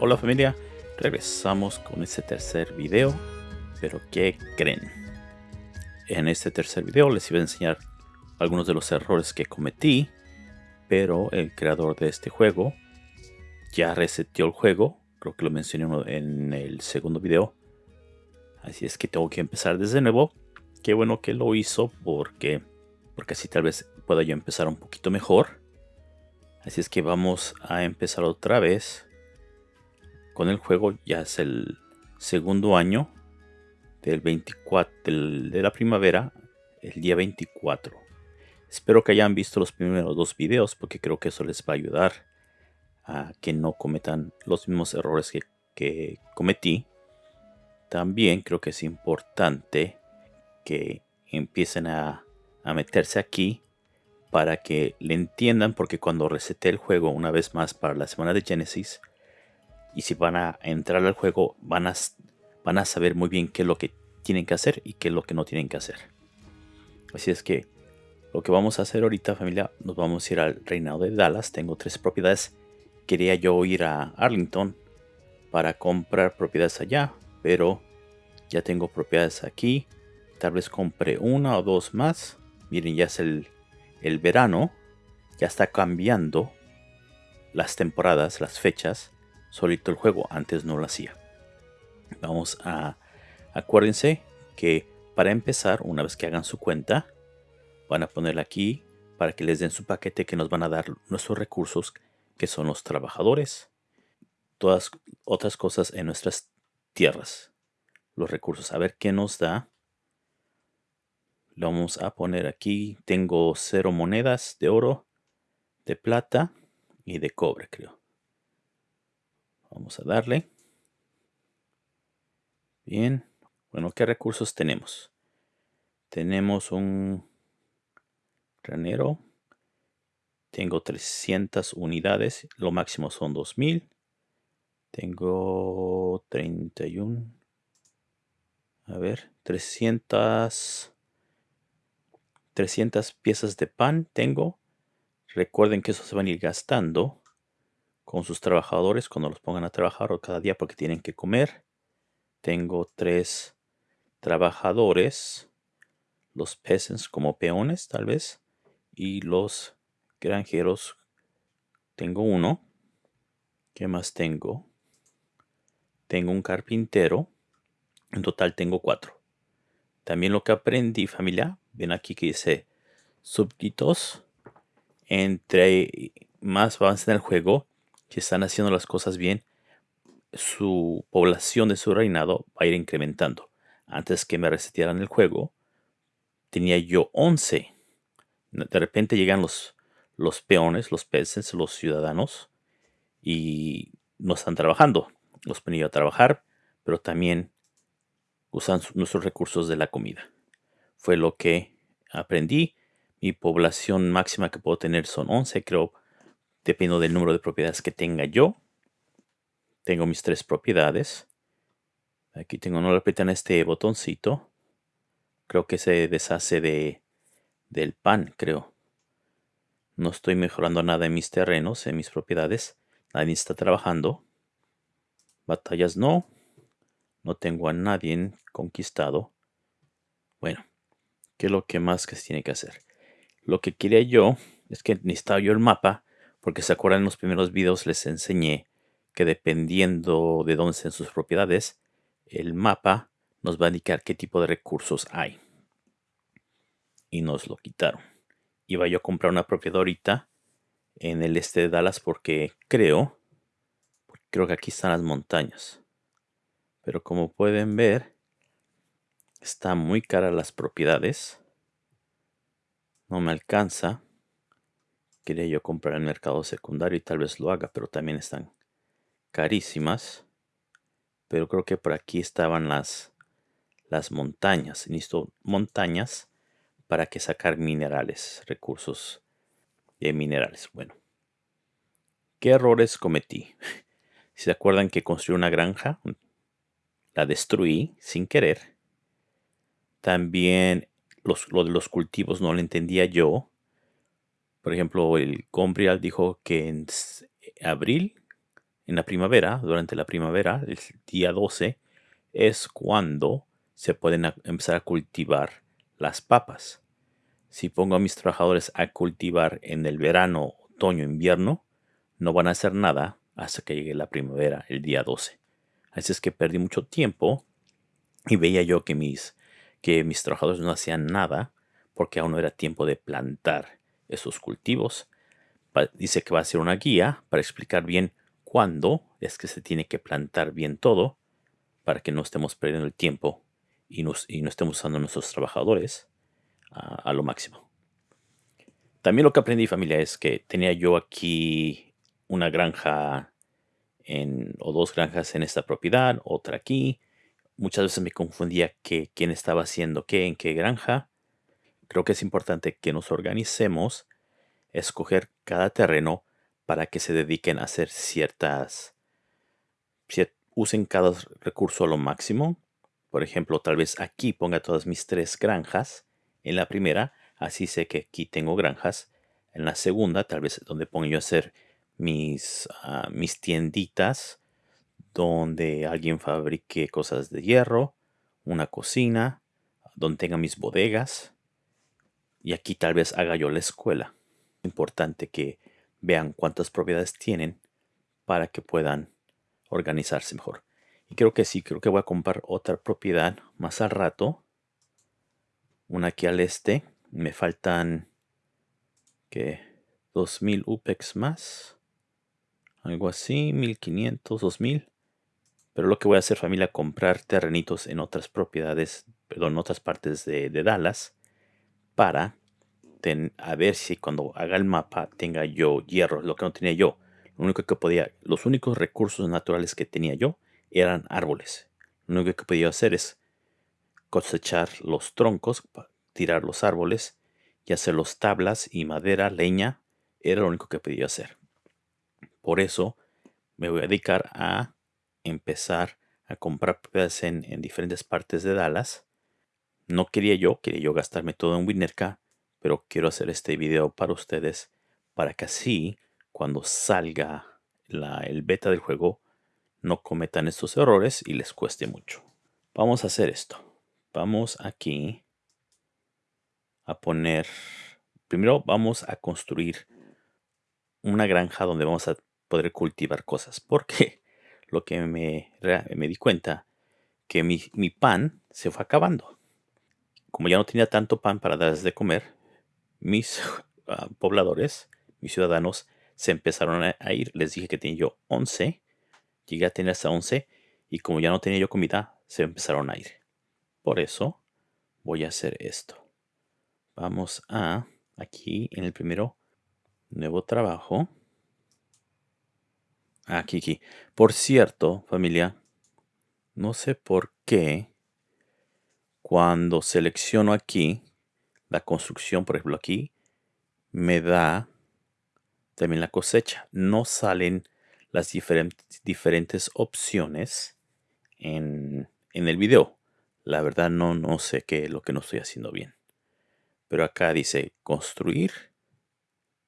Hola familia, regresamos con este tercer video, pero ¿qué creen? En este tercer video les iba a enseñar algunos de los errores que cometí, pero el creador de este juego ya reseteó el juego, creo que lo mencioné en el segundo video, así es que tengo que empezar desde nuevo. Qué bueno que lo hizo porque, porque así tal vez pueda yo empezar un poquito mejor. Así es que vamos a empezar otra vez con el juego. Ya es el segundo año del 24 de la primavera, el día 24. Espero que hayan visto los primeros dos videos porque creo que eso les va a ayudar a que no cometan los mismos errores que, que cometí. También creo que es importante que empiecen a, a meterse aquí para que le entiendan porque cuando resete el juego una vez más para la semana de Genesis y si van a entrar al juego van a, van a saber muy bien qué es lo que tienen que hacer y qué es lo que no tienen que hacer. Así es que lo que vamos a hacer ahorita familia, nos vamos a ir al reinado de Dallas. Tengo tres propiedades. Quería yo ir a Arlington para comprar propiedades allá, pero ya tengo propiedades aquí. Tal vez compre una o dos más. Miren, ya es el, el verano. Ya está cambiando las temporadas, las fechas. Solito el juego. Antes no lo hacía. Vamos a... Acuérdense que para empezar, una vez que hagan su cuenta, van a ponerla aquí para que les den su paquete que nos van a dar nuestros recursos, que son los trabajadores, todas otras cosas en nuestras tierras, los recursos. A ver qué nos da. Lo vamos a poner aquí. Tengo cero monedas de oro, de plata y de cobre, creo. Vamos a darle. Bien. Bueno, ¿qué recursos tenemos? Tenemos un granero. Tengo 300 unidades. Lo máximo son 2000. Tengo 31. A ver, 300. 300 piezas de pan tengo. Recuerden que eso se van a ir gastando con sus trabajadores cuando los pongan a trabajar o cada día porque tienen que comer. Tengo tres trabajadores. Los peasants como peones tal vez. Y los granjeros. Tengo uno. ¿Qué más tengo? Tengo un carpintero. En total tengo cuatro. También lo que aprendí familia Ven aquí que dice súbditos. Entre más avance en el juego, que están haciendo las cosas bien, su población de su reinado va a ir incrementando. Antes que me resetearan el juego, tenía yo 11. De repente llegan los, los peones, los peces, los ciudadanos y no están trabajando. Los ponía a trabajar, pero también usan nuestros recursos de la comida fue lo que aprendí. Mi población máxima que puedo tener son 11, creo, dependiendo del número de propiedades que tenga yo. Tengo mis tres propiedades. Aquí tengo, no le apretan este botoncito. Creo que se deshace de, del pan, creo. No estoy mejorando nada en mis terrenos, en mis propiedades. Nadie está trabajando. Batallas no. No tengo a nadie conquistado. Bueno, ¿Qué es lo que más que se tiene que hacer? Lo que quería yo es que necesitaba yo el mapa, porque se acuerdan en los primeros videos les enseñé que dependiendo de dónde estén sus propiedades, el mapa nos va a indicar qué tipo de recursos hay. Y nos lo quitaron. Iba yo a comprar una propiedad ahorita en el este de Dallas porque creo, creo que aquí están las montañas. Pero como pueden ver, Está muy cara las propiedades. No me alcanza. Quería yo comprar el mercado secundario y tal vez lo haga, pero también están carísimas. Pero creo que por aquí estaban las, las montañas. Necesito montañas para que sacar minerales, recursos de minerales. Bueno, ¿qué errores cometí? Si se acuerdan que construí una granja, la destruí sin querer también los, lo de los cultivos no lo entendía yo. Por ejemplo, el Gombrial dijo que en abril, en la primavera, durante la primavera, el día 12, es cuando se pueden empezar a cultivar las papas. Si pongo a mis trabajadores a cultivar en el verano, otoño, invierno, no van a hacer nada hasta que llegue la primavera, el día 12. Así es que perdí mucho tiempo y veía yo que mis, que mis trabajadores no hacían nada porque aún no era tiempo de plantar esos cultivos. Dice que va a ser una guía para explicar bien cuándo es que se tiene que plantar bien todo para que no estemos perdiendo el tiempo y, no estemos usando a nuestros trabajadores a, lo máximo. También lo que aprendí familia es que tenía yo aquí una granja en, o dos granjas en esta propiedad, otra aquí. Muchas veces me confundía que quién estaba haciendo qué en qué granja. Creo que es importante que nos organicemos, escoger cada terreno para que se dediquen a hacer ciertas, usen cada recurso a lo máximo. Por ejemplo, tal vez aquí ponga todas mis tres granjas en la primera, así sé que aquí tengo granjas. En la segunda, tal vez donde pongo yo a hacer mis, ah, mis tienditas, donde alguien fabrique cosas de hierro, una cocina, donde tenga mis bodegas. Y aquí tal vez haga yo la escuela. Importante que vean cuántas propiedades tienen para que puedan organizarse mejor. Y creo que sí, creo que voy a comprar otra propiedad más al rato. Una aquí al este. Me faltan que 2000 UPEX más. Algo así, 1500, 2000. Pero lo que voy a hacer familia, comprar terrenitos en otras propiedades, perdón, en otras partes de, Dallas para a ver si cuando haga el mapa tenga yo hierro, lo que no tenía yo. Lo único que podía, los únicos recursos naturales que tenía yo eran árboles. Lo único que podía hacer es cosechar los troncos, tirar los árboles y hacer los tablas y madera, leña. Era lo único que podía hacer. Por eso me voy a dedicar a empezar a comprar propiedades en, en, diferentes partes de Dallas. No quería yo, quería yo gastarme todo en Winnerka, pero quiero hacer este video para ustedes para que así cuando salga el beta del juego no cometan estos errores y les cueste mucho. Vamos a hacer esto. Vamos aquí a poner, primero vamos a construir una granja donde vamos a poder cultivar cosas. Porque lo que me, di cuenta que mi, pan se fue acabando. Como ya no tenía tanto pan para darles de comer, mis ah, pobladores, mis ciudadanos, se empezaron a, ir. Les dije que tenía yo 11 Llegué a tener hasta 11 y como ya no tenía yo comida, se empezaron a ir. Por eso voy a hacer esto. Vamos a aquí en el primero nuevo trabajo. Aquí, aquí. Por cierto, familia, no sé por qué cuando selecciono aquí la construcción, por ejemplo aquí, me da también la cosecha. No salen las diferentes, diferentes opciones en, en, el video. La verdad no, no sé qué es lo que no estoy haciendo bien. Pero acá dice construir.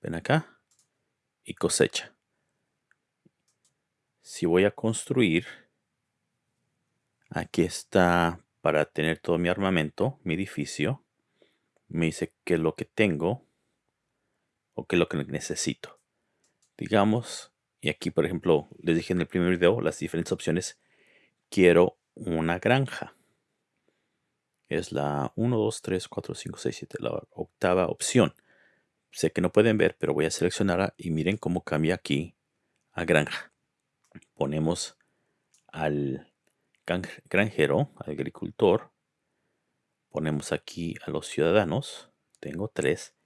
Ven acá. Y cosecha. Si voy a construir. Aquí está para tener todo mi armamento, mi edificio. Me dice qué es lo que tengo. O qué es lo que necesito. Digamos y aquí, por ejemplo, les dije en el primer video las diferentes opciones. Quiero una granja. Es la 1, 2, 3, 4, 5, 6, 7, la octava opción. Sé que no pueden ver, pero voy a seleccionarla y miren cómo cambia aquí a granja. Ponemos al granjero, agricultor. Ponemos aquí a los ciudadanos. Tengo tres.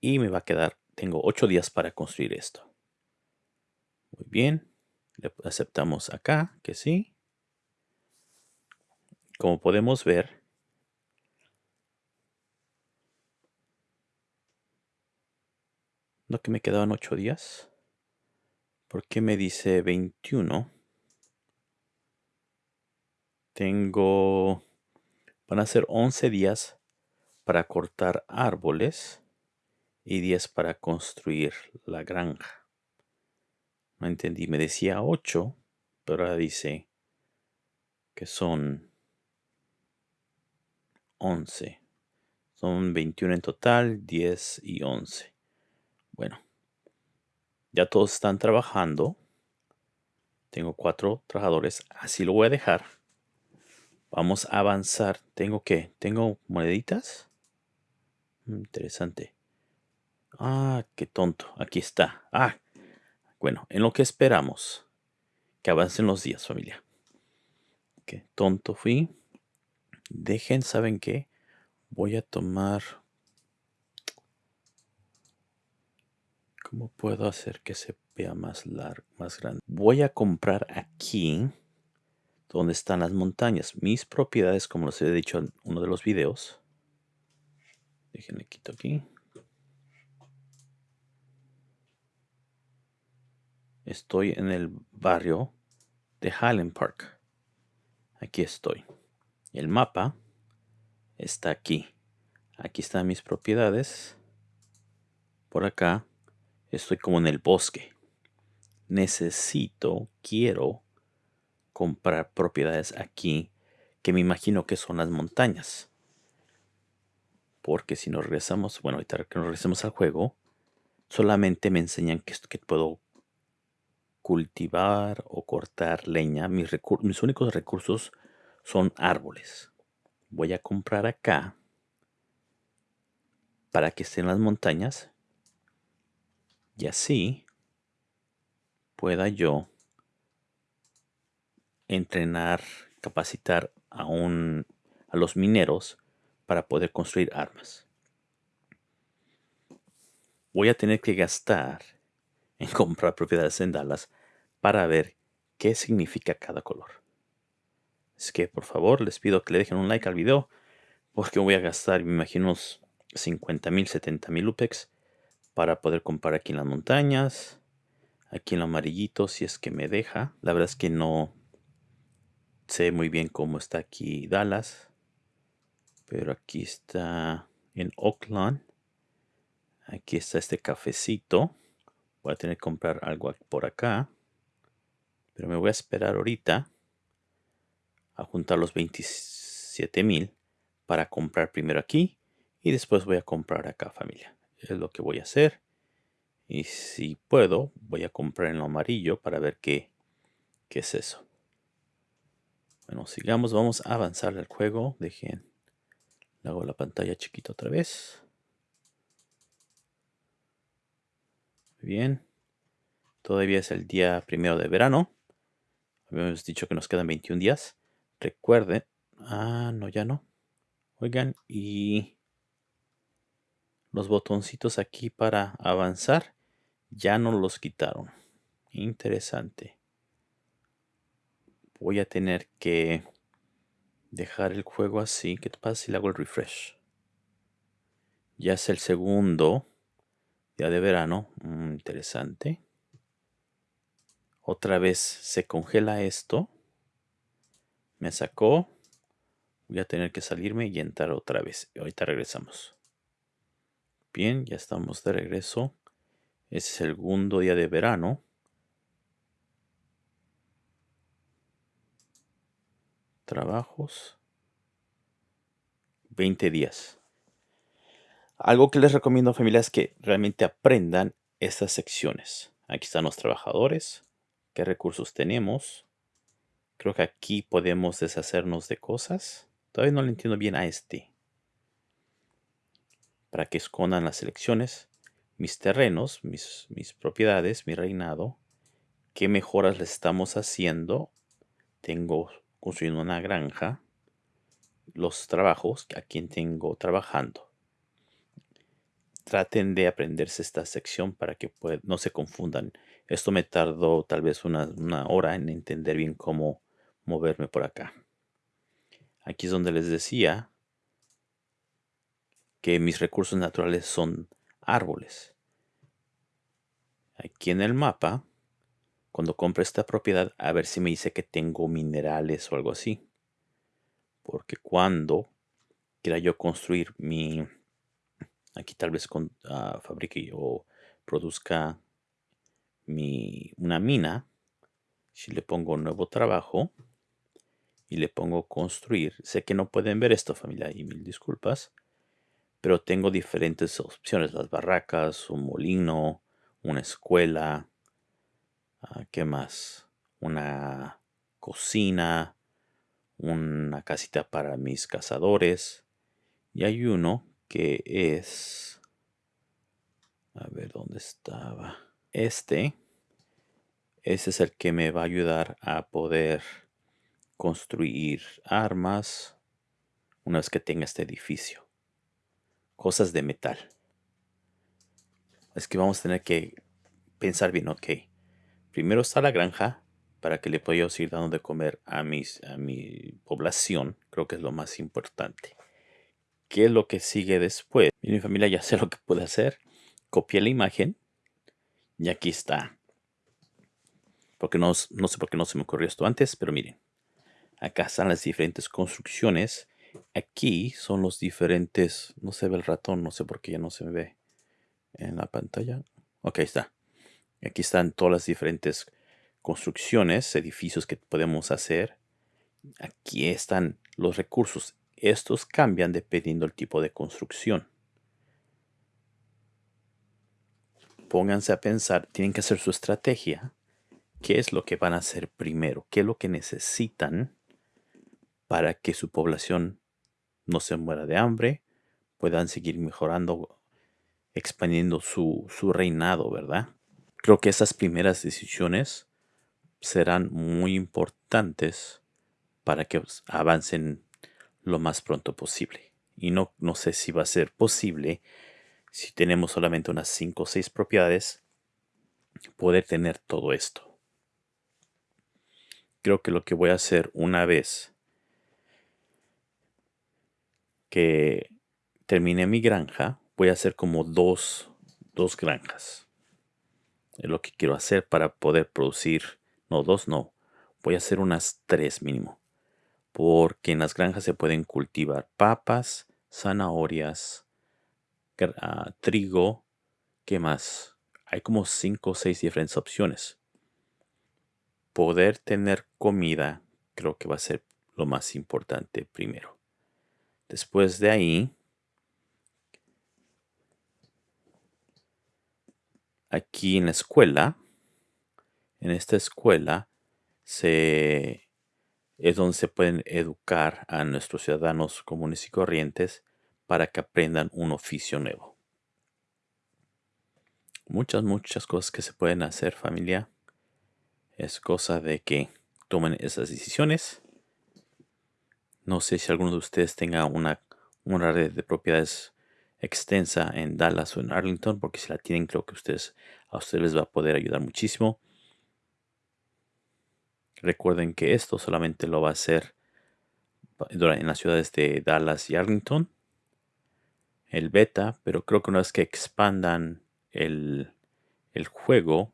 Y me va a quedar, tengo ocho días para construir esto. Muy bien. Le aceptamos acá que sí. Como podemos ver, no que me quedaban 8 días. ¿Por qué me dice 21? Tengo... Van a ser 11 días para cortar árboles y 10 para construir la granja. No entendí, me decía 8, pero ahora dice que son 11. Son 21 en total, 10 y 11. Bueno, ya todos están trabajando. Tengo cuatro trabajadores, así lo voy a dejar. Vamos a avanzar. ¿Tengo qué? ¿Tengo moneditas? Mm, interesante. Ah, qué tonto. Aquí está. Ah, bueno, en lo que esperamos. Que avancen los días, familia. Qué tonto fui. Dejen, ¿saben qué? Voy a tomar... ¿Cómo puedo hacer que se vea más largo, más grande? Voy a comprar aquí donde están las montañas. Mis propiedades, como les he dicho en uno de los videos. Déjenme quito aquí. Estoy en el barrio de Highland Park. Aquí estoy. El mapa está aquí. Aquí están mis propiedades. Por acá estoy como en el bosque. Necesito, quiero comprar propiedades aquí que me imagino que son las montañas. Porque si nos regresamos, bueno, ahorita que nos regresemos al juego, solamente me enseñan que, que puedo cultivar o cortar leña. Mis, mis únicos recursos son árboles. Voy a comprar acá para que estén las montañas y así pueda yo entrenar, capacitar a, un, a los mineros para poder construir armas. Voy a tener que gastar en comprar propiedades en Dallas para ver qué significa cada color. Es que por favor les pido que le dejen un like al video porque voy a gastar, me imagino, unos 50 mil, 70 mil UPEX para poder comprar aquí en las montañas, aquí en lo amarillito si es que me deja. La verdad es que no, sé muy bien cómo está aquí Dallas. Pero aquí está en Oakland. Aquí está este cafecito. Voy a tener que comprar algo por acá. Pero me voy a esperar ahorita a juntar los 27 mil para comprar primero aquí y después voy a comprar acá familia. Es lo que voy a hacer. Y si puedo, voy a comprar en lo amarillo para ver qué, qué es eso. Bueno, sigamos, vamos a avanzar el juego. Dejen, hago la pantalla chiquita otra vez. bien. Todavía es el día primero de verano. Habíamos dicho que nos quedan 21 días. Recuerden. Ah, no, ya no. Oigan, y los botoncitos aquí para avanzar ya no los quitaron. Interesante voy a tener que dejar el juego así. ¿Qué pasa si le hago el refresh? Ya es el segundo día de verano. Mm, interesante. Otra vez se congela esto. Me sacó. Voy a tener que salirme y entrar otra vez. Ahorita regresamos. Bien, ya estamos de regreso. Es el segundo día de verano. trabajos, 20 días. Algo que les recomiendo familia es que realmente aprendan estas secciones. Aquí están los trabajadores, qué recursos tenemos. Creo que aquí podemos deshacernos de cosas. Todavía no le entiendo bien a este. Para que escondan las elecciones, mis terrenos, mis, mis propiedades, mi reinado, qué mejoras le estamos haciendo. Tengo construyendo una granja, los trabajos a quien tengo trabajando. Traten de aprenderse esta sección para que no se confundan. Esto me tardó tal vez una, una hora en entender bien cómo moverme por acá. Aquí es donde les decía que mis recursos naturales son árboles. Aquí en el mapa cuando compre esta propiedad a ver si me dice que tengo minerales o algo así. Porque cuando quiera yo construir mi, aquí tal vez con, uh, fabrique o produzca mi, una mina, si le pongo nuevo trabajo y le pongo construir, sé que no pueden ver esto familia y mil disculpas, pero tengo diferentes opciones, las barracas, un molino, una escuela, uh, ¿qué más? Una cocina, una casita para mis cazadores. Y hay uno que es... A ver dónde estaba. Este. Ese es el que me va a ayudar a poder construir armas una vez que tenga este edificio. Cosas de metal. Es que vamos a tener que pensar bien, ok. Primero está la granja para que le pueda seguir dando de comer a, mis, a mi población. Creo que es lo más importante. ¿Qué es lo que sigue después? Mi familia ya sé lo que puede hacer. Copié la imagen y aquí está. Porque no, no sé por qué no se me ocurrió esto antes, pero miren. Acá están las diferentes construcciones. Aquí son los diferentes... No se ve el ratón, no sé por qué ya no se ve en la pantalla. Ok, está. Aquí están todas las diferentes construcciones, edificios que podemos hacer. Aquí están los recursos. Estos cambian dependiendo del tipo de construcción. Pónganse a pensar, tienen que hacer su estrategia. ¿Qué es lo que van a hacer primero? ¿Qué es lo que necesitan para que su población no se muera de hambre? Puedan seguir mejorando, expandiendo su, su reinado, ¿verdad? Creo que esas primeras decisiones serán muy importantes para que avancen lo más pronto posible. Y no, no sé si va a ser posible si tenemos solamente unas 5 o 6 propiedades, poder tener todo esto. Creo que lo que voy a hacer una vez que termine mi granja, voy a hacer como dos, dos granjas. Es lo que quiero hacer para poder producir no, dos no. Voy a hacer unas tres mínimo. Porque en las granjas se pueden cultivar papas, zanahorias, ah, trigo. ¿Qué más? Hay como cinco o seis diferentes opciones. Poder tener comida creo que va a ser lo más importante primero. Después de ahí, aquí en la escuela, en esta escuela se, es donde se pueden educar a nuestros ciudadanos comunes y corrientes para que aprendan un oficio nuevo. Muchas, muchas cosas que se pueden hacer familia. Es cosa de que tomen esas decisiones. No sé si alguno de ustedes tenga una, una red de propiedades extensa en Dallas o en Arlington, porque si la tienen creo que ustedes, a ustedes les va a poder ayudar muchísimo. Recuerden que esto solamente lo va a hacer en las ciudades de Dallas y Arlington. El beta, pero creo que una vez que expandan el, juego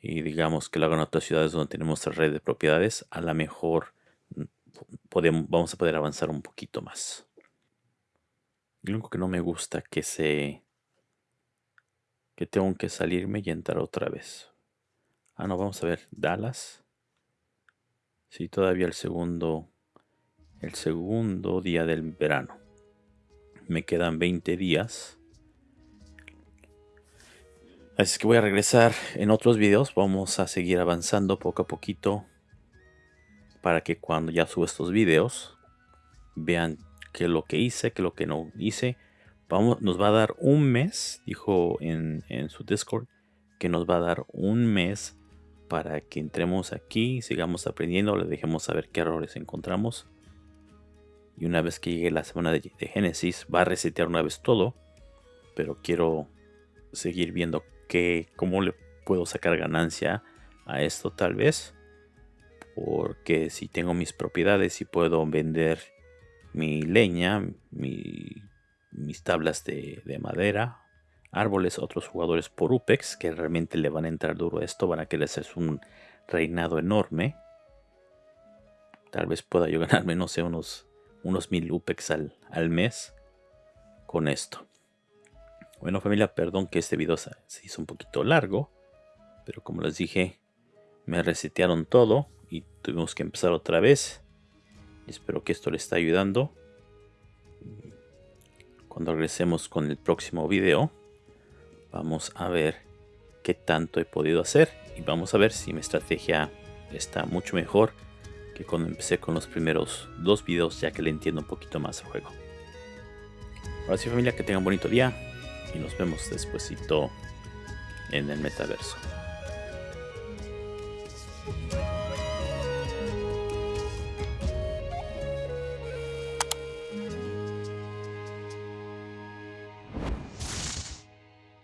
y digamos que lo hagan en otras ciudades donde tenemos la red de propiedades, a lo mejor podemos, vamos a poder avanzar un poquito más. Lo único que no me gusta que se que tengo que salirme y entrar otra vez. Ah, no, vamos a ver. Dallas. Sí, todavía el segundo, el segundo día del verano. Me quedan 20 días. Así que voy a regresar en otros videos. Vamos a seguir avanzando poco a poquito. Para que cuando ya suba estos videos. Vean qué es lo que hice, qué es lo que no hice. Vamos, nos va a dar un mes. Dijo en, en su Discord. Que nos va a dar un mes para que entremos aquí, sigamos aprendiendo, le dejemos saber qué errores encontramos. Y una vez que llegue la semana de, Génesis, va a resetear una vez todo. Pero quiero seguir viendo que, cómo le puedo sacar ganancia a esto tal vez. Porque si tengo mis propiedades y puedo vender mi leña, mis tablas de, de madera árboles otros jugadores por UPEX que realmente le van a entrar duro a esto, van a querer hacer un reinado enorme. Tal vez pueda yo ganarme, no sé, unos unos mil UPEX al, al mes con esto. Bueno familia, perdón que este video se hizo un poquito largo, pero como les dije, me resetearon todo y tuvimos que empezar otra vez. Espero que esto les esté ayudando. Cuando regresemos con el próximo video, vamos a ver qué tanto he podido hacer y vamos a ver si mi estrategia está mucho mejor que cuando empecé con los primeros dos videos ya que le entiendo un poquito más el juego. Ahora sí familia, que tengan un bonito día y nos vemos despuesito en el metaverso.